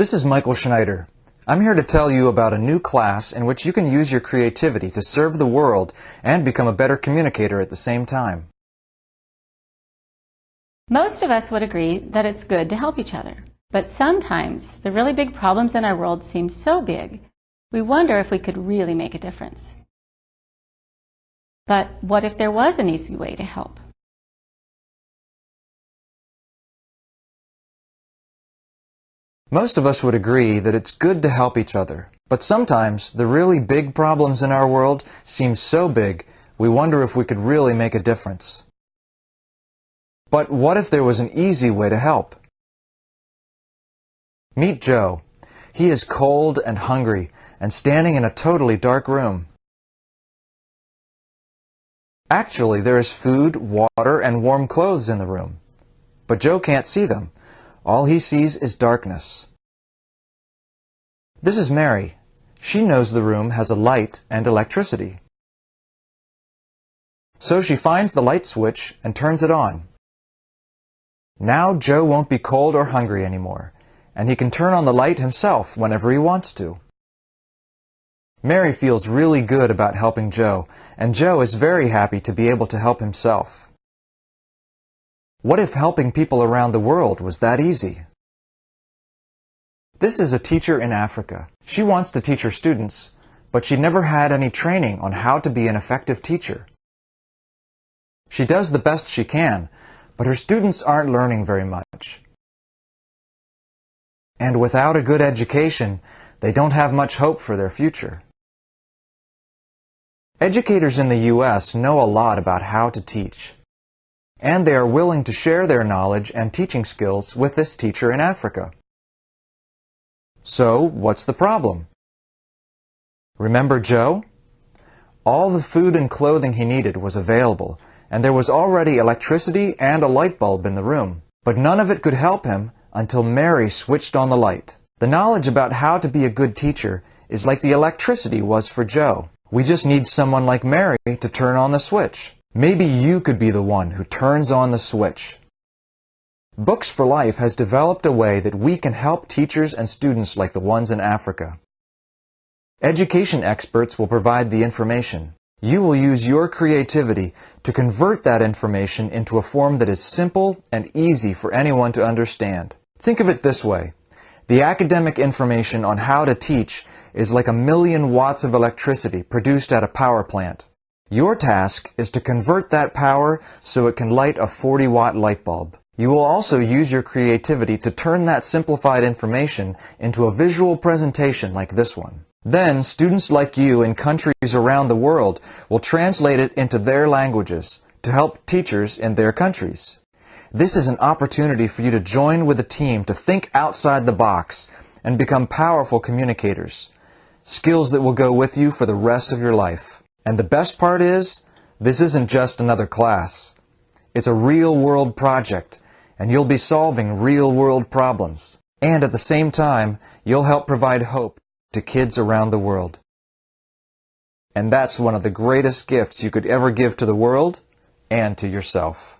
This is Michael Schneider. I'm here to tell you about a new class in which you can use your creativity to serve the world and become a better communicator at the same time. Most of us would agree that it's good to help each other. But sometimes the really big problems in our world seem so big, we wonder if we could really make a difference. But what if there was an easy way to help? Most of us would agree that it's good to help each other. But sometimes the really big problems in our world seem so big, we wonder if we could really make a difference. But what if there was an easy way to help? Meet Joe. He is cold and hungry and standing in a totally dark room. Actually, there is food, water, and warm clothes in the room. But Joe can't see them. All he sees is darkness. This is Mary. She knows the room has a light and electricity. So she finds the light switch and turns it on. Now Joe won't be cold or hungry anymore, and he can turn on the light himself whenever he wants to. Mary feels really good about helping Joe, and Joe is very happy to be able to help himself. What if helping people around the world was that easy? This is a teacher in Africa. She wants to teach her students, but she never had any training on how to be an effective teacher. She does the best she can, but her students aren't learning very much. And without a good education, they don't have much hope for their future. Educators in the U.S. know a lot about how to teach and they are willing to share their knowledge and teaching skills with this teacher in Africa. So, what's the problem? Remember Joe? All the food and clothing he needed was available, and there was already electricity and a light bulb in the room. But none of it could help him until Mary switched on the light. The knowledge about how to be a good teacher is like the electricity was for Joe. We just need someone like Mary to turn on the switch. Maybe you could be the one who turns on the switch. Books for Life has developed a way that we can help teachers and students like the ones in Africa. Education experts will provide the information. You will use your creativity to convert that information into a form that is simple and easy for anyone to understand. Think of it this way. The academic information on how to teach is like a million watts of electricity produced at a power plant. Your task is to convert that power so it can light a 40 watt light bulb. You will also use your creativity to turn that simplified information into a visual presentation like this one. Then, students like you in countries around the world will translate it into their languages to help teachers in their countries. This is an opportunity for you to join with a team to think outside the box and become powerful communicators, skills that will go with you for the rest of your life. And the best part is, this isn't just another class. It's a real-world project, and you'll be solving real-world problems. And at the same time, you'll help provide hope to kids around the world. And that's one of the greatest gifts you could ever give to the world and to yourself.